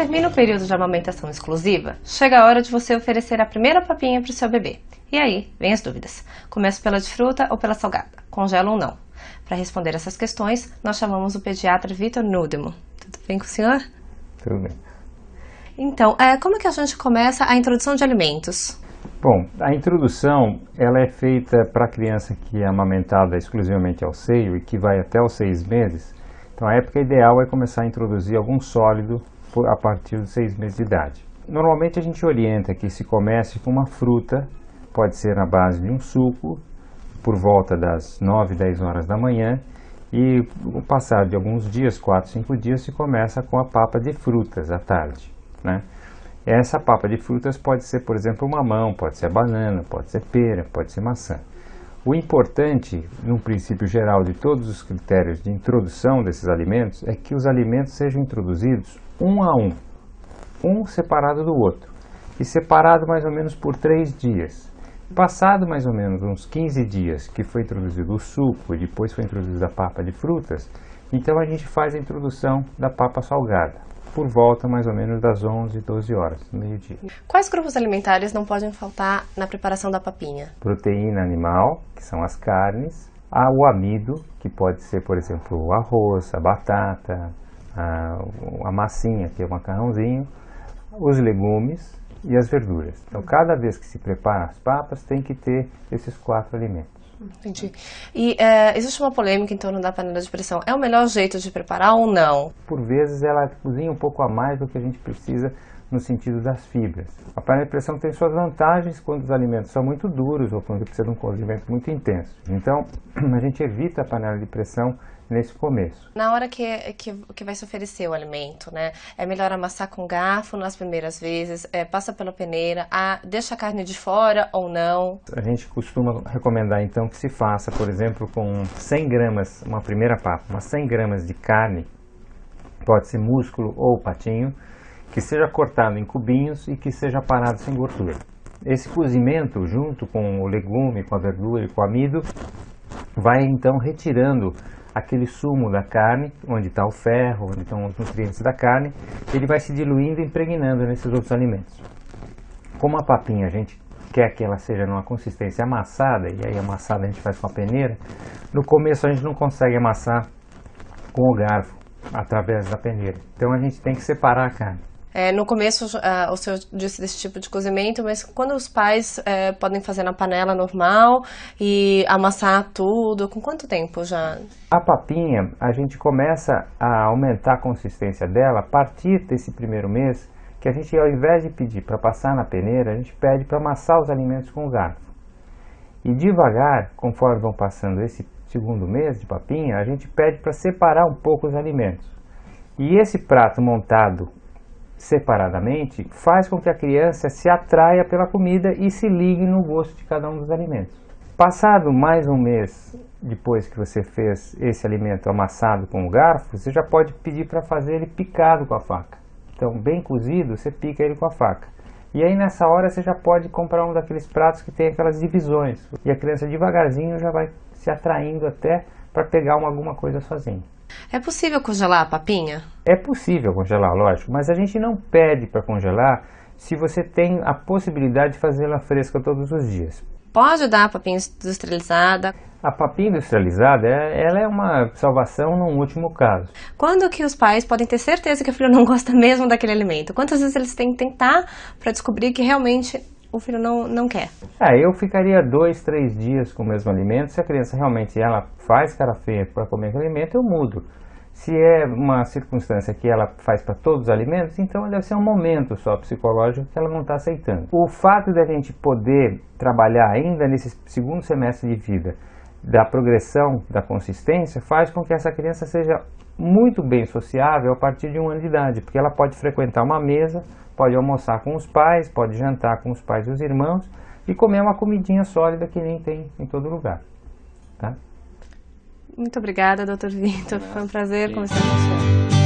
termina o período de amamentação exclusiva, chega a hora de você oferecer a primeira papinha para o seu bebê. E aí, vem as dúvidas. Começo pela de fruta ou pela salgada? Congela ou não? Para responder essas questões, nós chamamos o pediatra Vitor Nudemo. Tudo bem com o senhor? Tudo bem. Então, é, como é que a gente começa a introdução de alimentos? Bom, a introdução ela é feita para a criança que é amamentada exclusivamente ao seio e que vai até os seis meses. Então, a época ideal é começar a introduzir algum sólido a partir dos seis meses de idade. Normalmente a gente orienta que se comece com uma fruta, pode ser na base de um suco, por volta das 9, 10 horas da manhã, e o passar de alguns dias, 4, 5 dias, se começa com a papa de frutas à tarde. Né? Essa papa de frutas pode ser, por exemplo, mamão, pode ser banana, pode ser pera, pode ser maçã. O importante, no princípio geral de todos os critérios de introdução desses alimentos, é que os alimentos sejam introduzidos um a um, um separado do outro, e separado mais ou menos por três dias. Passado mais ou menos uns 15 dias que foi introduzido o suco e depois foi introduzida a papa de frutas, então a gente faz a introdução da papa salgada, por volta mais ou menos das 11, 12 horas, meio-dia. Quais grupos alimentares não podem faltar na preparação da papinha? Proteína animal, que são as carnes, o amido, que pode ser, por exemplo, o arroz, a batata, a, a massinha, que é o macarrãozinho, os legumes, e as verduras. Então, cada vez que se prepara as papas, tem que ter esses quatro alimentos. Entendi. E é, existe uma polêmica em torno da panela de pressão. É o melhor jeito de preparar ou não? Por vezes ela cozinha um pouco a mais do que a gente precisa no sentido das fibras. A panela de pressão tem suas vantagens quando os alimentos são muito duros ou quando precisa de um cozimento muito intenso. Então, a gente evita a panela de pressão nesse começo. Na hora que, que, que vai se oferecer o alimento, né? É melhor amassar com garfo nas primeiras vezes, é, passa pela peneira, a, deixa a carne de fora ou não? A gente costuma recomendar então que se faça, por exemplo, com 100 gramas, uma primeira papa, umas 100 gramas de carne, pode ser músculo ou patinho, que seja cortado em cubinhos e que seja parado sem gordura. Esse cozimento, junto com o legume, com a verdura e com o amido, vai então retirando aquele sumo da carne, onde está o ferro, onde estão os nutrientes da carne, ele vai se diluindo e impregnando nesses outros alimentos. Como a papinha a gente quer que ela seja numa consistência amassada, e aí amassada a gente faz com a peneira, no começo a gente não consegue amassar com o garfo, através da peneira. Então a gente tem que separar a carne. É, no começo, uh, o senhor disse desse tipo de cozimento, mas quando os pais uh, podem fazer na panela normal e amassar tudo, com quanto tempo já? A papinha, a gente começa a aumentar a consistência dela a partir desse primeiro mês, que a gente, ao invés de pedir para passar na peneira, a gente pede para amassar os alimentos com o garfo. E devagar, conforme vão passando esse segundo mês de papinha, a gente pede para separar um pouco os alimentos. E esse prato montado separadamente faz com que a criança se atraia pela comida e se ligue no gosto de cada um dos alimentos. Passado mais um mês depois que você fez esse alimento amassado com o garfo, você já pode pedir para fazer ele picado com a faca. Então, bem cozido, você pica ele com a faca. E aí nessa hora você já pode comprar um daqueles pratos que tem aquelas divisões. E a criança devagarzinho já vai se atraindo até para pegar uma, alguma coisa sozinha. É possível congelar a papinha? É possível congelar, lógico, mas a gente não pede para congelar se você tem a possibilidade de fazê-la fresca todos os dias. Pode dar a papinha industrializada? A papinha industrializada, é, ela é uma salvação num último caso. Quando que os pais podem ter certeza que o filho não gosta mesmo daquele alimento? Quantas vezes eles têm que tentar para descobrir que realmente o filho não, não quer? É, eu ficaria dois, três dias com o mesmo alimento. Se a criança realmente ela faz cara feia para comer aquele alimento, eu mudo. Se é uma circunstância que ela faz para todos os alimentos, então deve ser um momento só psicológico que ela não está aceitando. O fato de a gente poder trabalhar ainda nesse segundo semestre de vida da progressão da consistência faz com que essa criança seja muito bem sociável a partir de um ano de idade, porque ela pode frequentar uma mesa, pode almoçar com os pais, pode jantar com os pais e os irmãos e comer uma comidinha sólida que nem tem em todo lugar. Tá? Muito obrigada, doutor Vitor. Foi um prazer conversar com senhor.